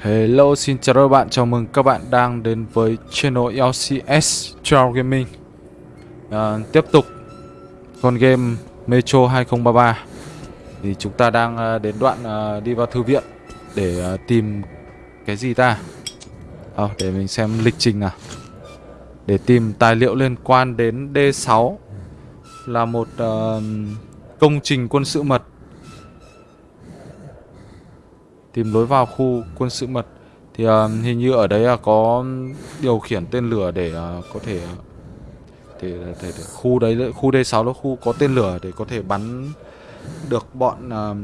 Hello, xin chào các bạn, chào mừng các bạn đang đến với channel LCS Trial Gaming. À, Tiếp tục con game Metro 2033 Thì chúng ta đang à, đến đoạn à, đi vào thư viện để à, tìm cái gì ta? À, Để mình xem lịch trình nào. Để tìm tài liệu liên quan đến D6 Là một uh, công trình quân sự mật. Tìm lối vào khu quân sự mật Thì uh, hình như ở đấy là có điều khiển tên lửa để uh, có thể để, để, để khu đấy khu D6 là khu có tên lửa để có thể bắn được bọn uh,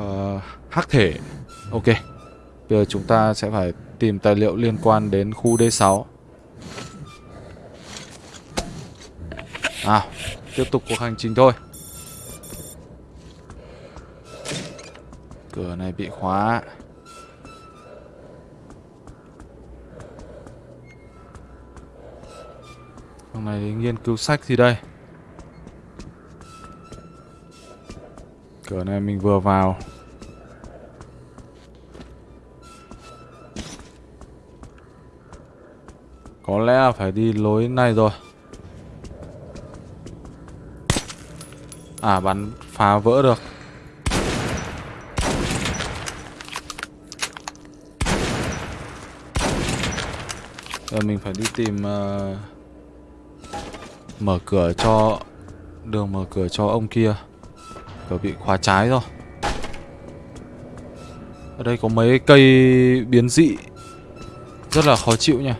uh, hắc thể. Ok. Bây giờ chúng ta sẽ phải tìm tài liệu liên quan đến khu D6. À, tiếp tục cuộc hành trình thôi. Cửa này bị khóa. Hôm này nghiên cứu sách gì đây? Cửa này mình vừa vào. Có lẽ là phải đi lối này rồi. À bắn phá vỡ được. Giờ mình phải đi tìm uh, Mở cửa cho Đường mở cửa cho ông kia. Cửa bị khóa trái rồi. Ở đây có mấy cây biến dị. Rất là khó chịu nha.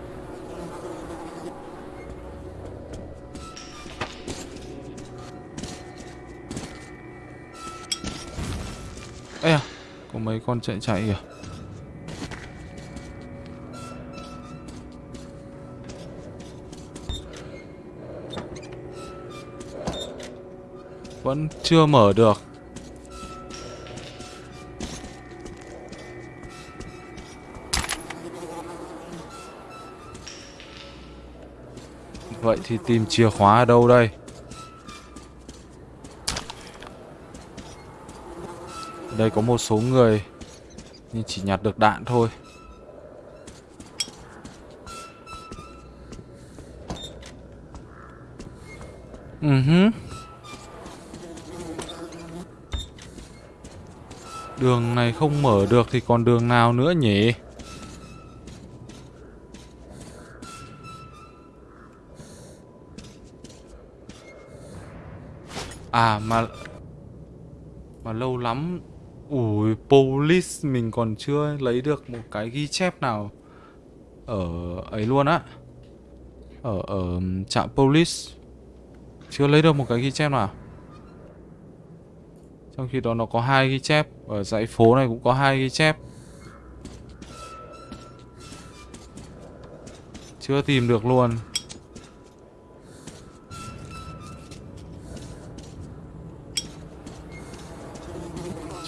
Ê à Có mấy con chạy chạy kìa. Vẫn chưa mở được. Vậy thì tìm chìa khóa ở đâu đây? Đây có một số người, Nhưng chỉ nhặt được đạn thôi. Ừ Đường này không mở được thì còn đường nào nữa nhỉ? À mà Mà lâu lắm. Ui police mình còn chưa lấy được một cái ghi chép nào Ở ấy luôn á. Ở ở trạm police. Chưa lấy được một cái ghi chép nào à? Trong khi đó nó có hai ghi chép, Ở dãy phố này cũng có hai ghi chép. Chưa tìm được luôn.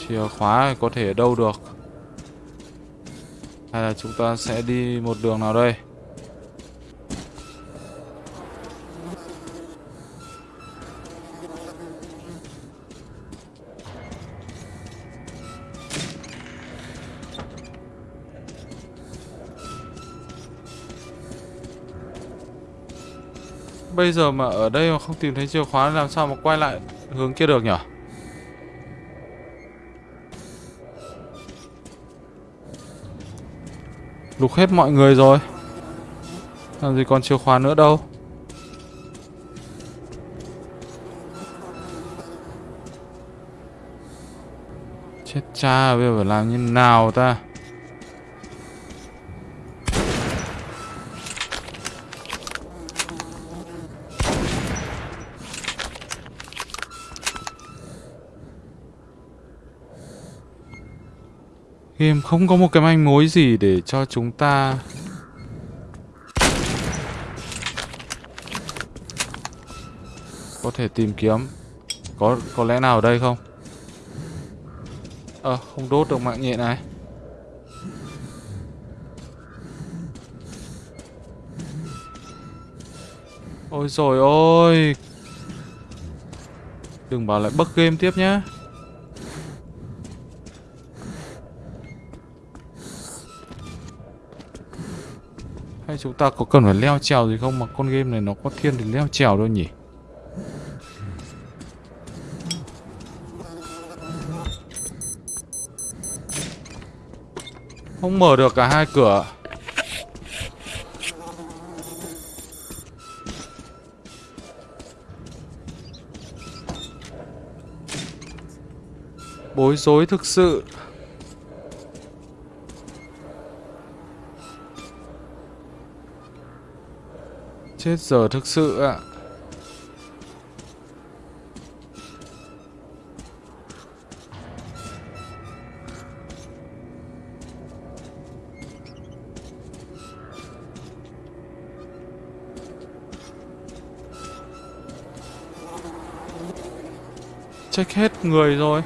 Chìa khóa có thể ở đâu được? Hay là chúng ta sẽ đi một đường nào đây? Bây giờ mà ở đây mà không tìm thấy chìa khóa làm sao mà quay lại hướng kia được nhỉ? Lục hết mọi người rồi. Làm gì còn chìa khóa nữa đâu. Chết cha, bây giờ phải làm như nào ta? Game không có một cái manh mối gì để cho chúng ta Có thể tìm kiếm. Có có lẽ nào ở đây không? Ờ à, không đốt được mạng nhện này. Ôi rồi ôi. Đừng bảo lại bug game tiếp nhá. Hay chúng ta có cần phải leo trèo gì không mà con game này nó có thiên thì leo trèo đâu nhỉ? Không mở được cả hai cửa. Bối rối thực sự. Chết giờ thực sự ạ. Check hết người rồi.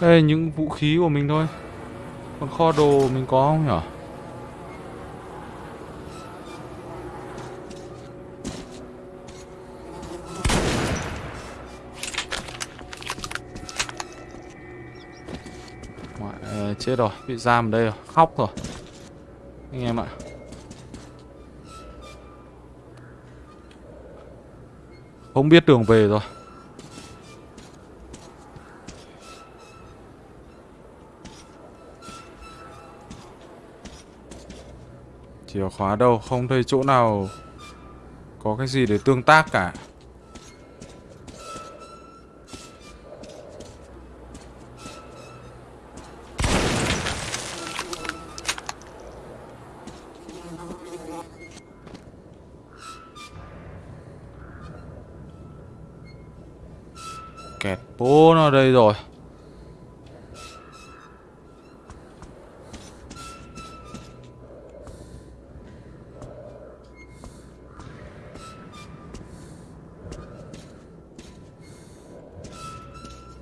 Đây, những vũ khí của mình thôi. Còn kho đồ mình có không nhỉ? Chết rồi, bị giam ở đây rồi, khóc rồi. Anh em ạ. Không biết đường về rồi. Chìa khóa đâu, không thấy chỗ nào có cái gì để tương tác cả. Bố nó đây rồi.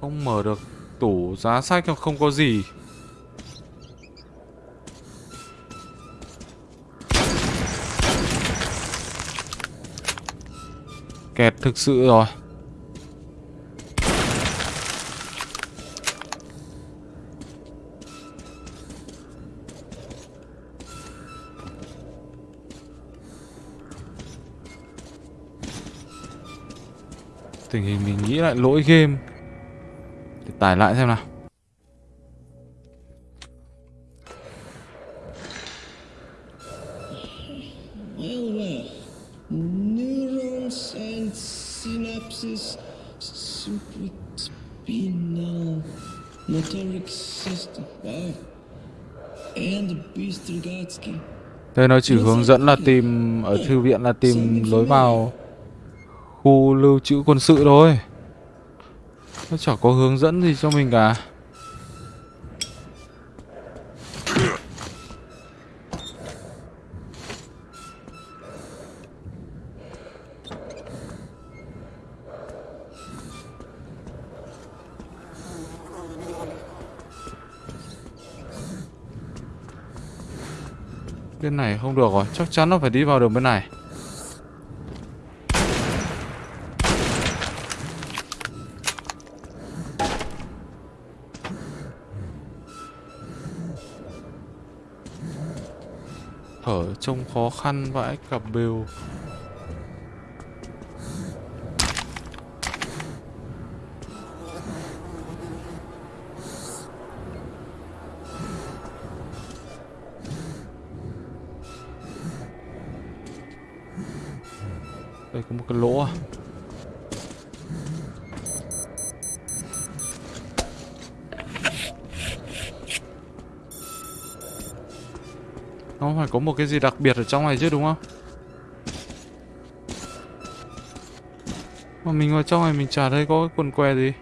Không mở được tủ giá sách không có gì. Kẹt thực sự rồi. Tình hình mình nghĩ lại lỗi game Để tải lại xem nào Well, well. Neurons and synapses, supraspinal motoric system. Wow. And the Bystrogatsky. Đây nó chỉ hướng dẫn là tìm Ở thư viện là tìm lối vào Khu lưu trữ quân sự thôi. Nó chẳng có hướng dẫn gì cho mình cả. Bên này không được rồi, Chắc chắn nó phải đi vào đường bên này. Thở trông khó khăn vãi cả bều một cái gì đặc biệt ở trong này chứ, đúng không? Mà mình vào trong này mình chả thấy có cái quần què gì.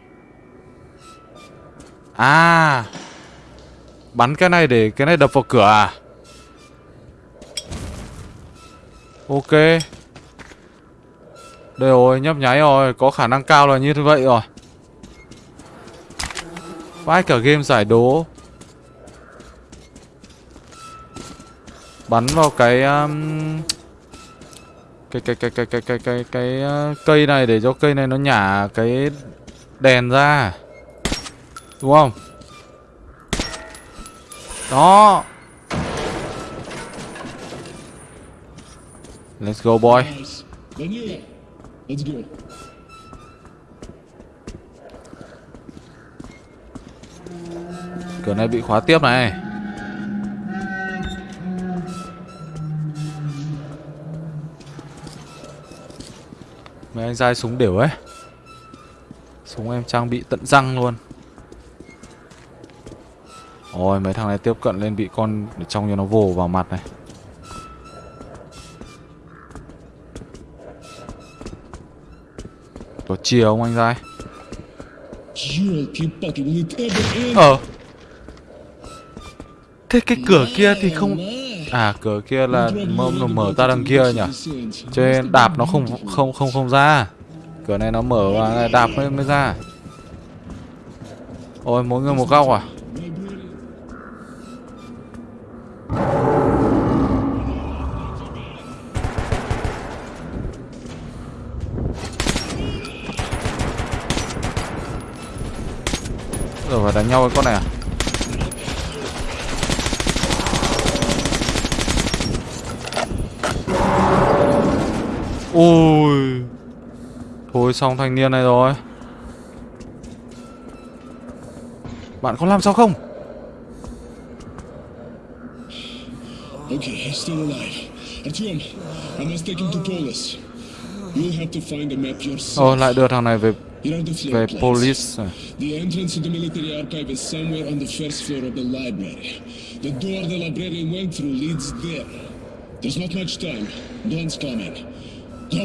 À Bắn cái này để cái này đập vào cửa à? Ok. Đây rồi, nhấp nháy rồi, Có khả năng cao là như vậy rồi. Vãi cả game giải đố. Bắn vào cái um, cái cái cái cái cái cái cái cái uh, cây này để cho cây này nó nhả cái đèn ra. Đúng không? Đó. Let's go boy. Cửa này bị khóa tiếp này. anh dai súng đều ấy. Súng em trang bị tận răng luôn. Ôi, mấy thằng này tiếp cận lên bị con để trong cho nó vồ vào mặt này. Có chìa không anh dai? Ờ. Thế cái cửa kia thì không À cửa kia là mở, mở ra đằng kia nhỉ? Cho nên đạp nó không không không không ra. Cửa này nó mở và đạp mới mới ra. Ôi mỗi người một góc à? Rồi phải đánh nhau với con này à? Ôi Thôi xong thanh niên này rồi Bạn có làm sao không Okay, he's still alive. Artyom, I must take him to Polis. You'll have to find the map yourself. Ồ lại đưa thằng này về về police? The entrance to the military archive is somewhere on the first floor of the library. The door the librarian went through leads there. There's not much time. Dawn's coming. Go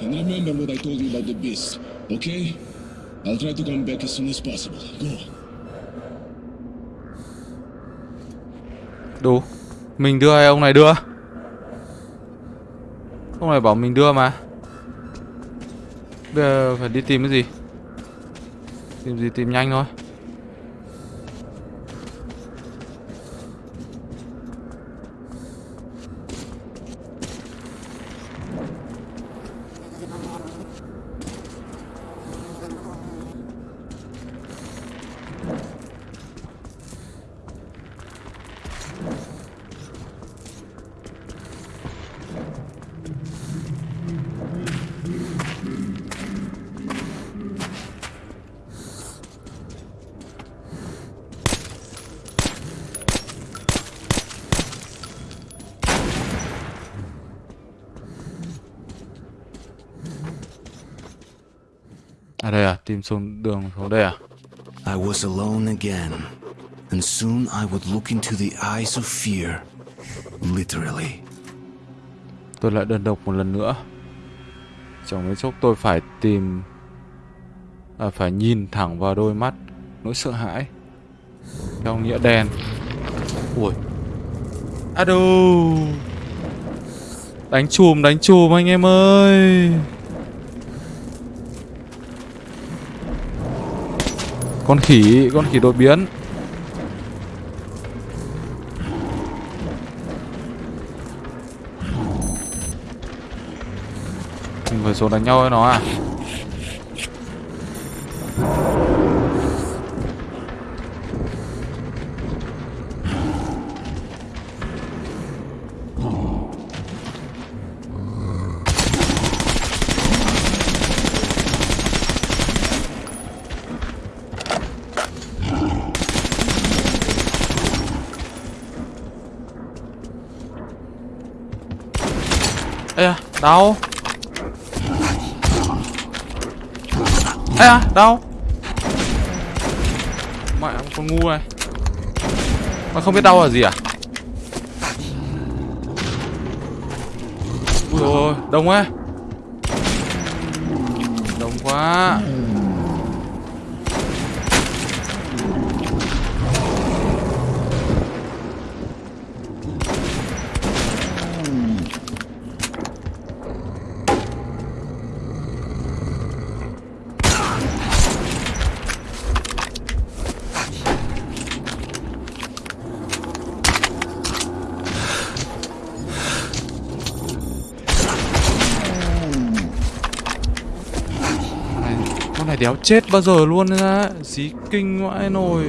remember what I told you about the beast, okay? I'll try to come back as soon as possible. Go. Đủ Mình đưa hay ông này đưa Ông này bảo mình đưa mà Bây giờ phải đi tìm cái gì Tìm gì tìm nhanh thôi À đây à Tìm xuống đường xuống đây à? I was alone again, and soon I would look into the eyes of fear. Literally. Tôi lại đơn độc một lần nữa. Trong mấy chốc tôi phải tìm à, Phải nhìn thẳng vào đôi mắt Nỗi sợ hãi Theo nghĩa đen. Ui. Ado Đánh chùm đánh chùm anh em ơi Con khỉ Con khỉ đột biến. Mình vừa xuống đánh nhau với nó à? Đâu? Đau Ê à, đau Mẹ con ngu này. Mà không biết đau là gì à? Ui ôi, đông quá. Đông quá. Này đéo chết bao giờ luôn ra dí kinh vãi nồi.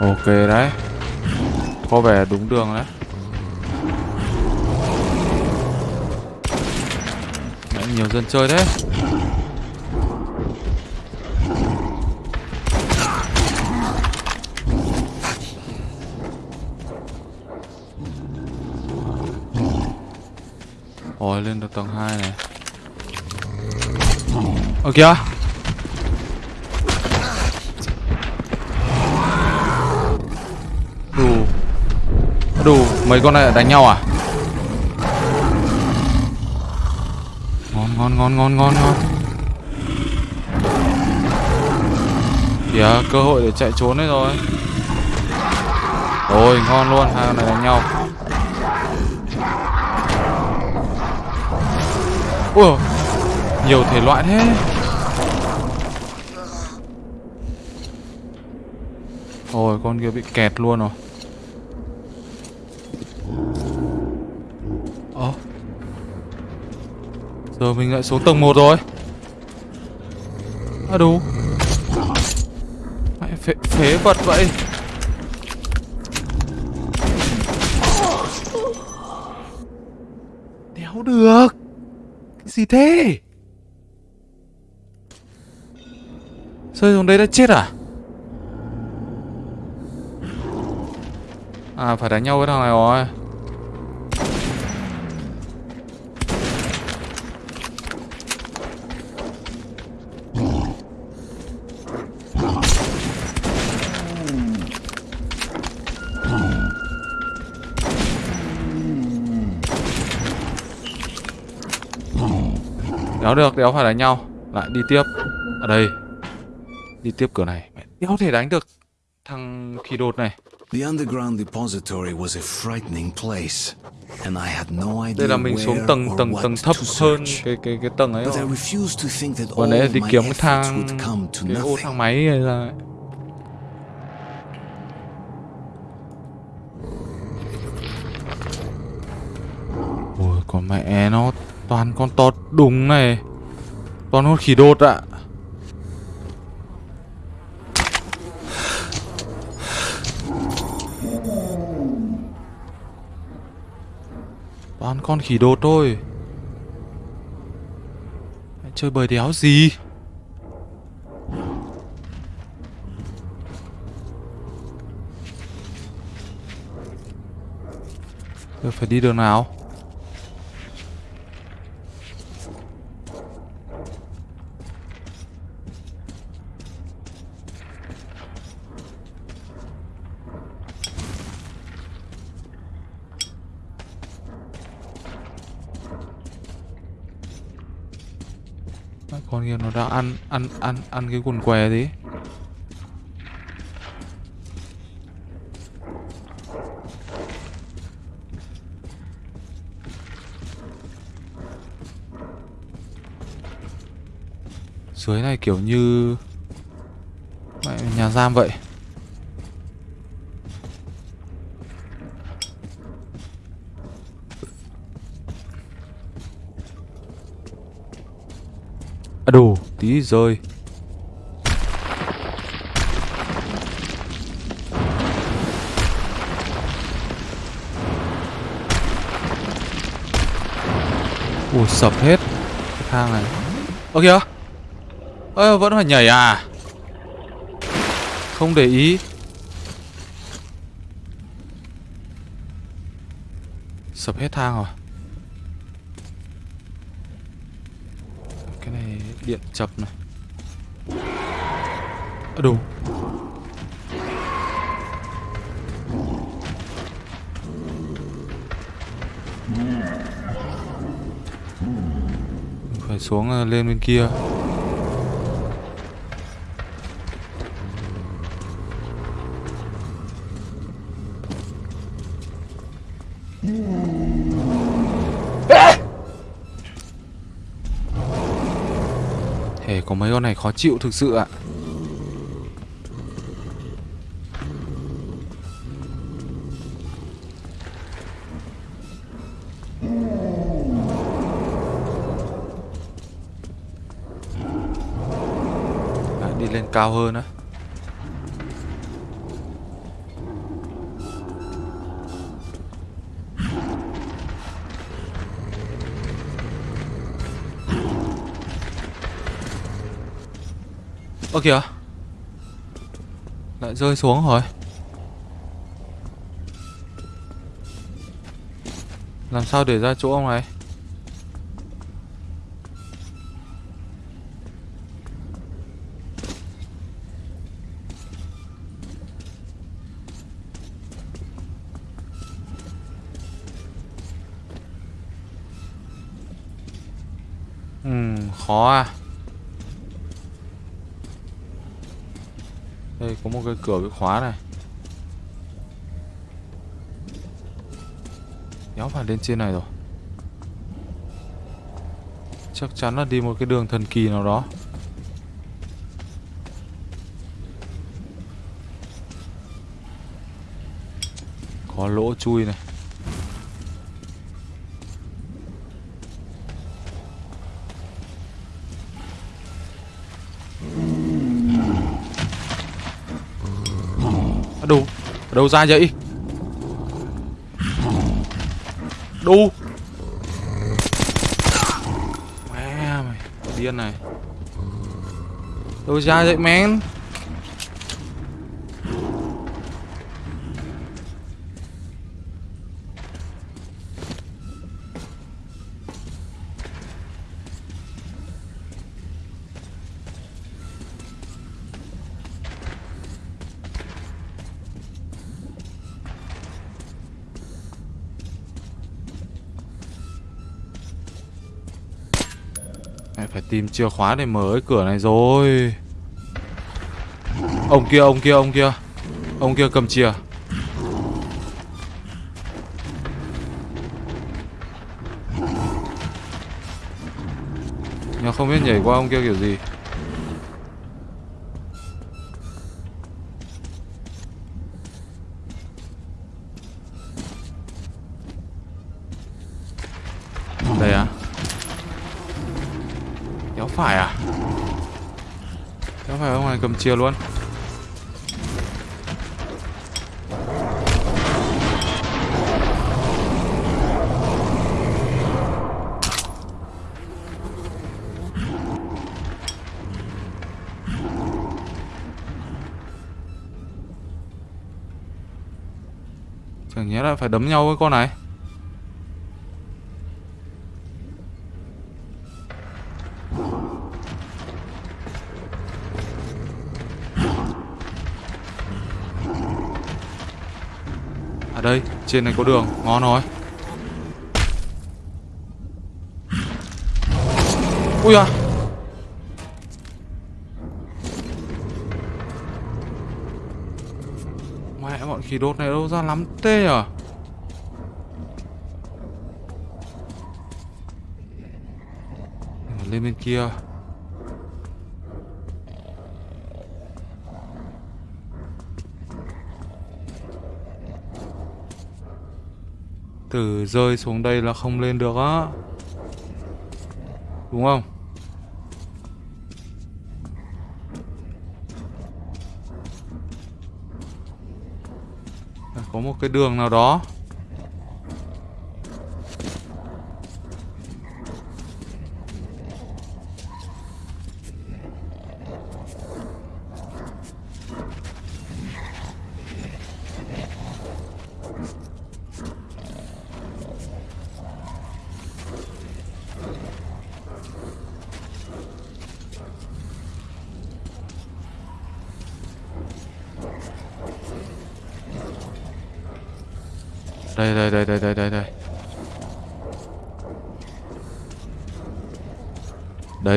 Ok đấy. Có vẻ đúng đường đấy. Mẹ nhiều dân chơi thế. Ôi, lên được tầng 2 này. Ơ, kìa. Mấy con này đánh nhau à? Ngon ngon ngon ngon ngon ngon. Kìa, cơ hội để chạy trốn đấy rồi. Rồi ngon luôn, Hai con này đánh nhau. Ui Nhiều thể loại thế. Ôi, con kia bị kẹt luôn rồi. Giờ mình lại xuống tầng 1 rồi. À đủ Mẹ phế, phế vật vậy. Đéo được. Cái gì thế? Rơi xuống đấy đã chết à? À phải đánh nhau với thằng này rồi Đéo được, đéo phải đánh nhau. Lại đi tiếp. Ở đây. Đi tiếp cửa này. Mẹ, Đéo thể đánh được Thằng khí đột này. The underground depository was a frightening place, and I had no idea Đây là mình xuống tầng tầng tầng to thấp hơn cái cái cái tầng ấy But I rồi. refused to think that Còn all đấy là đi kiếm cái thang would come to cái ô thang máy này ra. Ôi còn mẹ nó toàn con tọt đùng này. Toàn con khỉ đột ạ. Toàn con khỉ đột thôi. Chơi bời đéo gì? Giờ phải đi đường nào? Mẹ, Con kia nó đang ăn ăn ăn ăn cái quần què gì? Dưới này kiểu như Mày, nhà giam vậy À tí rơi Ui sập hết. Cái thang này. Ơ, kìa. Ơ, vẫn phải nhảy à? Không để ý. Sập hết thang rồi Cái này điện chập này. À, Đủ Phải xuống ờ, lên bên kia Thể có mấy con này khó chịu thực sự ạ. À, đi lên cao hơn á. Ơ kìa. Lại rơi xuống rồi. Làm sao để ra chỗ ông này? Ừm, khó à Đây có một cái cửa, cái khóa này. Kéo phải lên trên này rồi. Chắc chắn là đi một cái đường thần kỳ nào đó. Có lỗ chui này. Đâu ra vậy? Đu! Mẹ mày, điên này. Đâu ra vậy men? Tìm chìa khóa để mở cái cửa này rồi. Ông kia, ông kia, ông kia. Ông kia cầm chìa. Nhưng không biết nhảy qua ông kia kiểu gì. Kéo phải à? Kéo phải ông này cầm chìa luôn. Chẳng nhẽ là phải đấm nhau với con này. Trên này có đường, ngon rồi. Ui à Mẹ bọn khí đốt này đâu ra lắm tê à. Lên bên kia. Từ rơi xuống đây là không lên được á Đúng không? À, có một cái đường nào đó Đây đây đây đây đây đây đây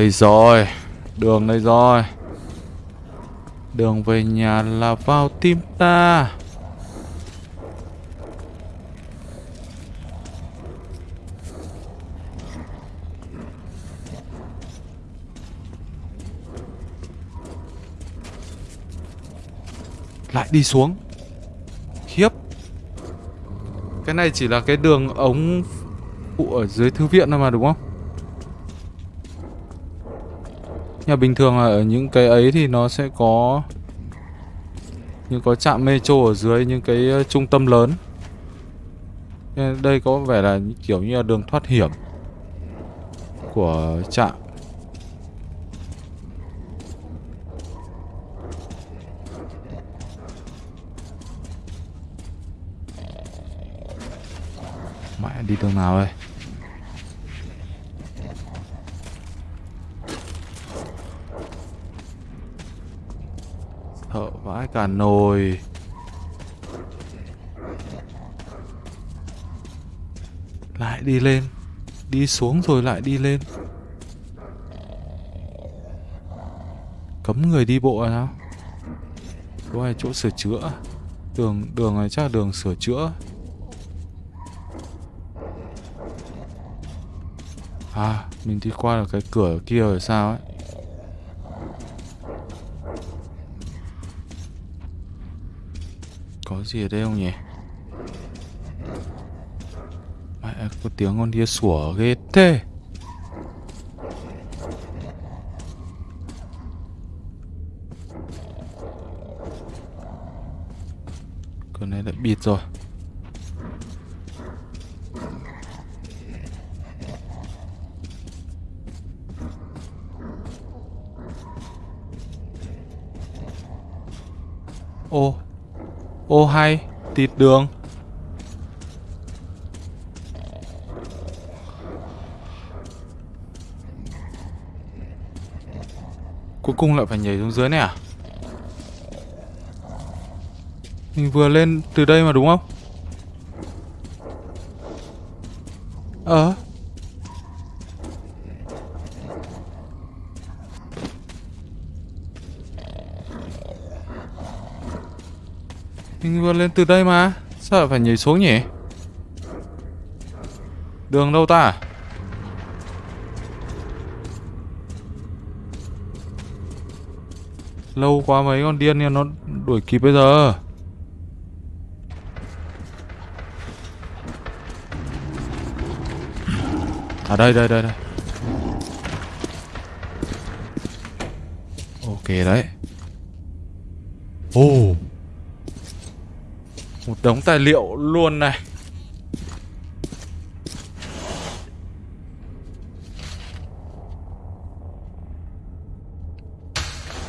đây rồi. Đường đây rồi. Đường về nhà là vào tim ta. Lại đi xuống. Khiếp Cái này chỉ là cái đường ống ở dưới thư viện thôi mà, đúng không? Nhưng bình thường là ở những cái ấy thì nó sẽ có Những có trạm metro ở dưới, những cái trung tâm lớn. Đây có vẻ là kiểu như là đường thoát hiểm Của trạm. Mẹ đi đường nào đây? Vãi cả nồi. Lại đi lên. Đi xuống rồi lại đi lên. Cấm người đi bộ à sao? Chỗ này chỗ sửa chữa. Đường đường này chắc là đường sửa chữa. À, mình đi qua được cái cửa kia rồi sao ấy. Có gì ở đây không nhỉ? Mẹ có tiếng con kia sủa ghê thế. con này đã bịt rồi. Ô Ô hay, Tịt đường. Cuối cùng lại phải nhảy xuống dưới này à? Mình vừa lên từ đây mà đúng không Ờ mình lên từ đây mà. Sao lại phải nhảy xuống nhỉ? Đường đâu ta? Lâu quá mấy con điên nha, nó đuổi kịp bây giờ. À đây đây đây đây. Ok đấy. Ồ oh. Một đống tài liệu luôn này.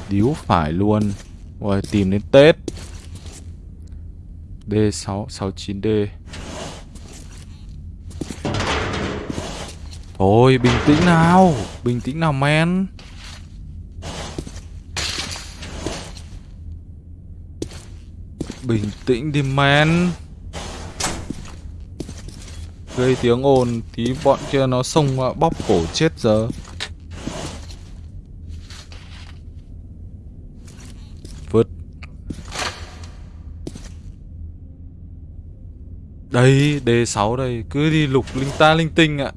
Điếu phải luôn. Rồi tìm đến Tết. D6 69D Thôi, bình tĩnh nào. Bình tĩnh nào, men. Bình tĩnh đi, men. Gây tiếng ồn Tí, bọn kia nó xông bóp cổ chết giờ. Vứt. Đây D6 đây, Cứ đi lục linh ta linh tinh ạ.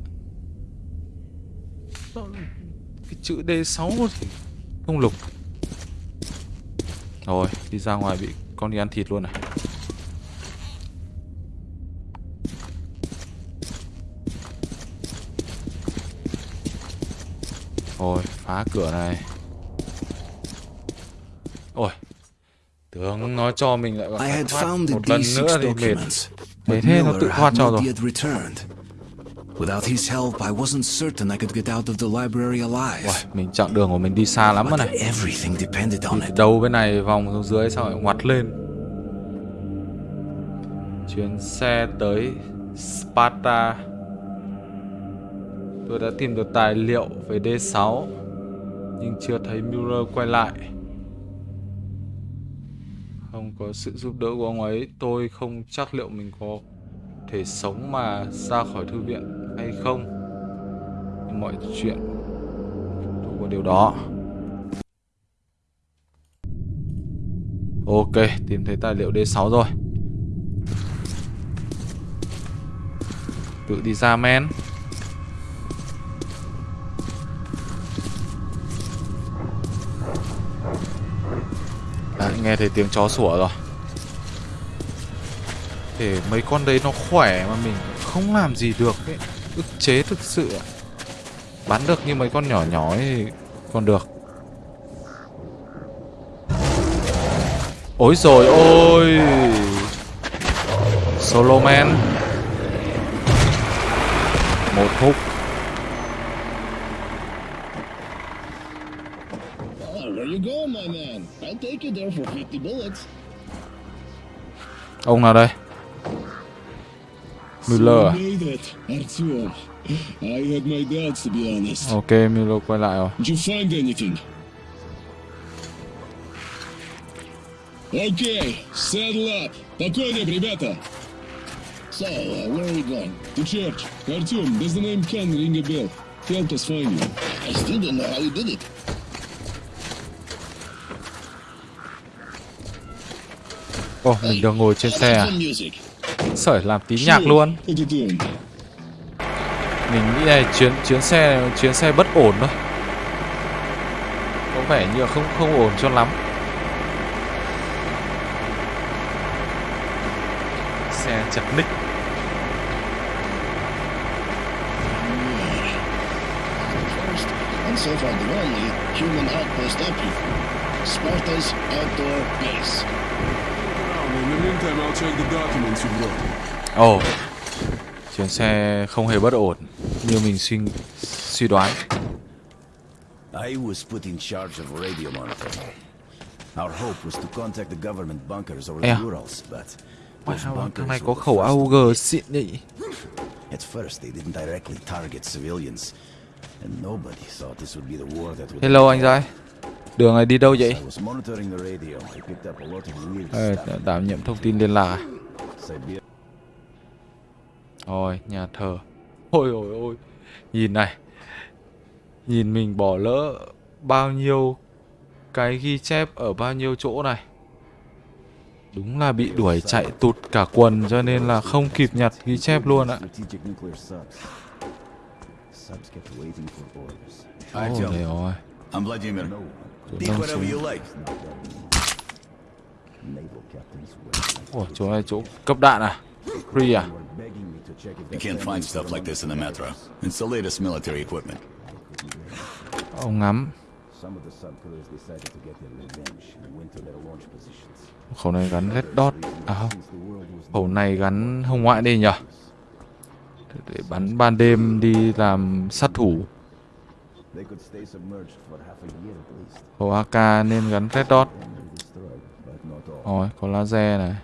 Cái chữ D6 thì không lục. Rồi, đi ra ngoài bị con đi ăn thịt luôn này Rồi phá cửa này. Ôi Tưởng nó cho mình lại the một lần nữa D6 thì mệt. but thế nó tự thoát cho rồi. Without his help, I wasn't certain I could get out of the library alive. Uầy, mình chặng đường của mình đi xa lắm rồi này. Everything depended on it. Đầu bên này vòng xuống dưới xong lại ngoặt lên. Chuyến xe tới Sparta. Tôi đã tìm được tài liệu về D6 Nhưng chưa thấy Mueller quay lại. Không có sự giúp đỡ của ông ấy Tôi không chắc liệu mình có thể sống mà ra khỏi thư viện hay không. Nhưng mọi chuyện thuộc vào điều đó. Ok, tìm thấy tài liệu D6 rồi. Tự đi ra men. À, nghe thấy tiếng chó sủa rồi. Để mấy con đấy nó khỏe mà mình không làm gì được ấy ức chế thực sự Bắn được như mấy con nhỏ nhỏ thì còn được. Ôi rồi ôi! Solo man. Một hút. Oh, where you honest. Ok, Müller quay lại rồi. Did you find anything? Okay, saddle up. По коням, ребята. So, uh, where are we going? To church. Artyom, does the name Ken ring a bell? Help us find you. I still don't know how you did it. Ồ, mình được ngồi trên How xe about à? Sởi làm tí nhạc luôn. Mình nghĩ này chuyến chuyến xe chuyến xe bất ổn thôi. Có vẻ như là không không ổn cho lắm. Xe chặt ních. First, and so far the only, human outpost up here. Sparta's outdoor base. In the meantime, I'll check the documents you brought. Ồ. Chuyến xe không hề bất ổn như mình suy suy đoán. I was put in charge of radio monitoring. Our hope was to contact the government bunkers over the. Urals, but Wow, thằng này có khẩu AUG xịn nhỉ. At first, they didn't directly target civilians, and nobody thought this would be the war that would. Hello anh trai. Đường này đi đâu vậy? Stuff. đảm nhiệm thông tin liên lạc à? Rồi, nhà thờ. Ôi ôi ôi. Nhìn này. Nhìn mình bỏ lỡ bao nhiêu cái ghi chép ở bao nhiêu chỗ này. Đúng là bị đuổi chạy tụt cả quần cho nên là không kịp nhặt ghi chép luôn ạ. Ôi Artyom, trời Don't whatever you like. Ủa, chỗ này chỗ cấp đạn à? Free à? You can't find stuff like this in the metro. It's the latest military equipment. Ông ngắm. Khẩu này gắn red dot. À không. Khẩu này gắn hồng ngoại đi nhở? Để bắn ban đêm đi làm sát thủ. Khẩu AK nên gắn red dot. Rồi, có laser này.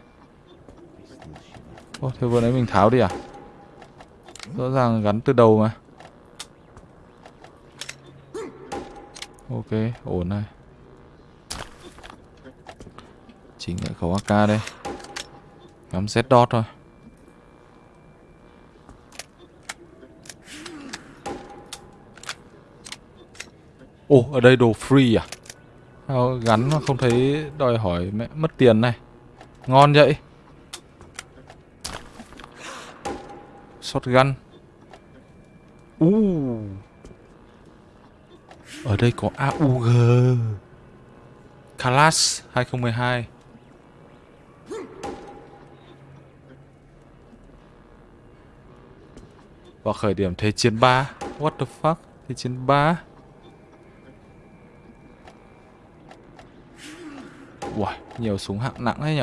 Ô, thế vừa nãy mình tháo đi à? Rõ ràng gắn từ đầu mà. Ok, ổn này. Chỉnh lại khẩu AK đây. Ngắm Z dot thôi. Ồ, ở đây đồ free à? Sao gắn mà không thấy đòi hỏi mẹ mất tiền này. Ngon vậy. Shotgun. Uh. Ở đây có AUG. Kalas 2012. Và khởi điểm Thế chiến 3. What the fuck? Thế chiến 3. Uầy, nhiều súng hạng nặng đấy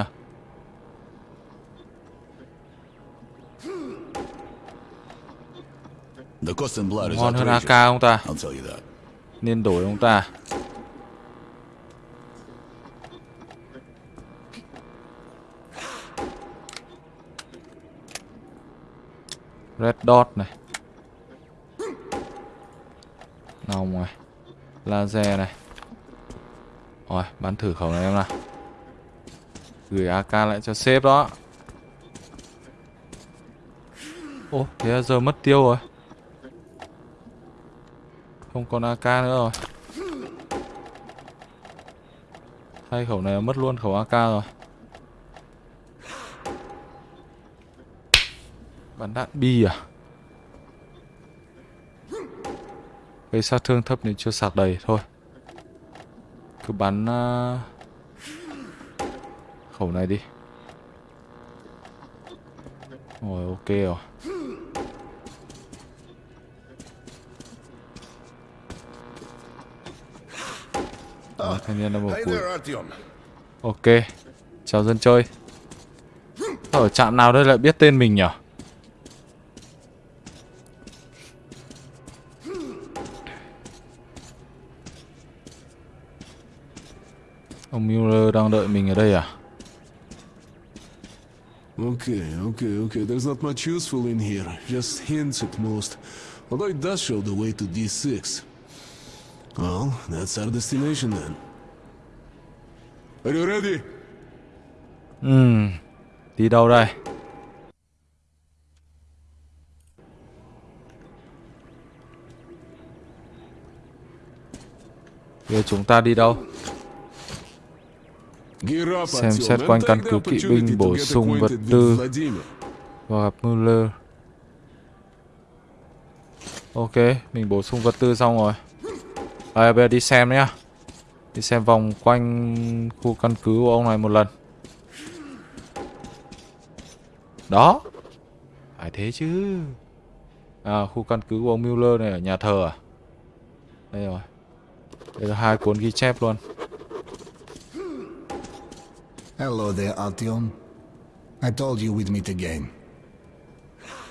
is Ngon hơn. AK không ta? Nên đổi ông ta. Red dot này. Nòng này. Laser này. Rồi, bắn thử khẩu này em nào. Gửi AK lại cho sếp đó. Ô, thế là giờ mất tiêu rồi. Không còn AK nữa rồi Thay khẩu này mất luôn khẩu AK rồi Bắn đạn bi à Gây sát thương thấp nên chưa sạc đầy thôi Cứ bắn uh, Khẩu này đi. Rồi ok rồi. Rồi, thanh niên đã một củi. Ok Chào dân chơi. Ở trạm nào đây lại biết tên mình nhỉ? Ông Mueller đang đợi mình ở đây à Okay, okay, okay. There's not much useful in here. Just hints at most. Although it does show the way to D6. Well, that's our destination then. Are you ready? Ừm, đi đâu đây? Chúng ta đi đâu? Xem xét quanh căn cứ kỵ binh bổ sung vật tư. và gặp Muller. Ok, mình bổ sung vật tư xong rồi. À, bây giờ đi xem nhá. Đi xem vòng quanh khu căn cứ của ông này một lần. Đó. Phải thế chứ. À, khu căn cứ của ông Muller này ở nhà thờ à? Đây rồi. Đây là hai cuốn ghi chép luôn. Hello there, Artyom. I told you we'd meet again.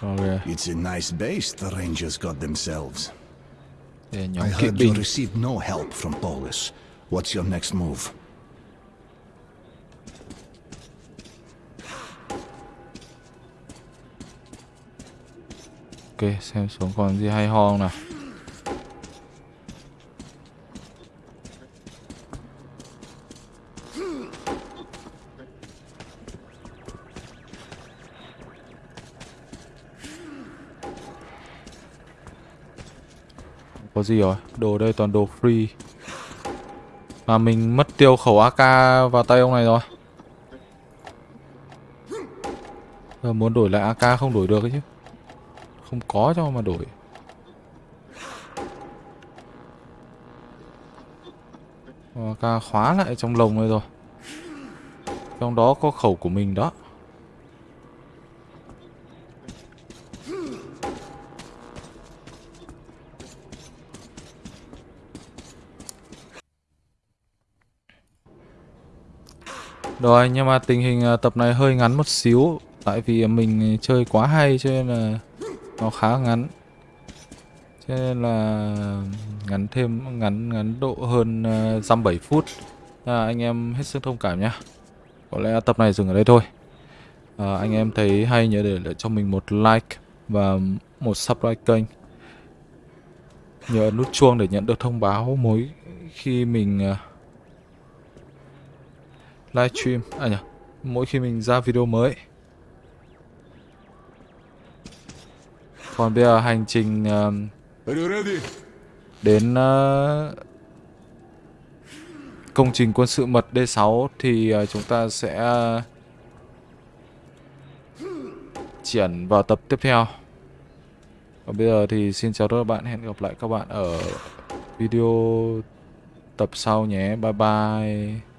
Ok, It's a nice base the Rangers got themselves. nhóm I heard you received no help from Polis. What's your next move? Ok, xem xuống còn gì hay ho không nào. Có gì rồi? Đồ đây toàn đồ free. Mà mình mất tiêu khẩu AK vào tay ông này rồi. Giờ muốn đổi lại AK không đổi được ấy chứ không có cho mà đổi ờ, AK khóa lại trong lồng này rồi trong đó có khẩu của mình đó Rồi nhưng mà tình hình à, tập này hơi ngắn một xíu Tại vì mình chơi quá hay cho nên là nó khá ngắn. Cho nên là ngắn thêm ngắn ngắn độ hơn uh, dăm bảy phút. À, anh em hết sức thông cảm nhá. Có lẽ tập này dừng ở đây thôi. À, anh em thấy hay nhớ để lại cho mình một like và một subscribe kênh. Nhớ nút chuông để nhận được thông báo mỗi khi mình à, livestream à nhỉ mỗi khi mình ra video mới còn bây giờ hành trình uh, đến uh, công trình quân sự mật D6 thì uh, chúng ta sẽ ờ, uh, triển vào tập tiếp theo. Còn bây giờ thì xin chào các bạn, hẹn gặp lại các bạn ở video tập sau nhé. Bye bye.